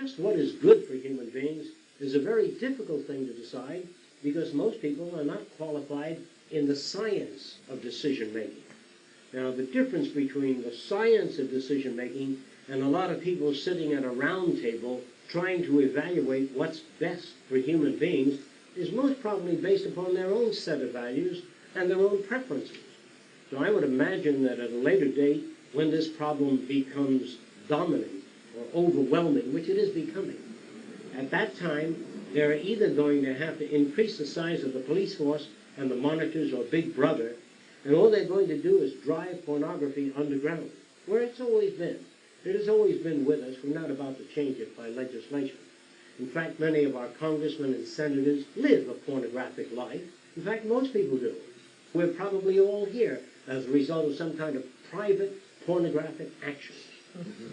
just what is good for human beings is a very difficult thing to decide because most people are not qualified in the science of decision making. Now, the difference between the science of decision making and a lot of people sitting at a round table trying to evaluate what's best for human beings is most probably based upon their own set of values and their own preferences. So I would imagine that at a later date, when this problem becomes dominant overwhelming, which it is becoming, at that time, they're either going to have to increase the size of the police force and the monitors or Big Brother, and all they're going to do is drive pornography underground, where it's always been. It has always been with us. We're not about to change it by legislation. In fact, many of our congressmen and senators live a pornographic life. In fact, most people do. We're probably all here as a result of some kind of private pornographic action.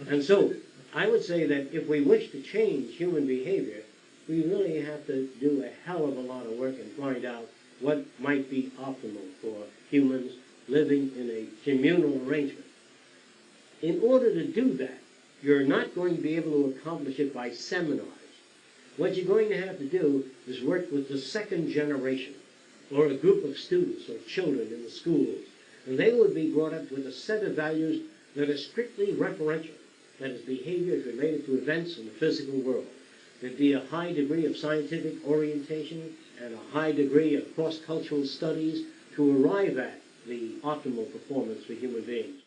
And so, I would say that if we wish to change human behavior, we really have to do a hell of a lot of work and find out what might be optimal for humans living in a communal arrangement. In order to do that, you're not going to be able to accomplish it by seminars. What you're going to have to do is work with the second generation, or a group of students or children in the schools, and they would be brought up with a set of values that are strictly referential, that is, behavior is related to events in the physical world. There'd be a high degree of scientific orientation and a high degree of cross-cultural studies to arrive at the optimal performance for human beings.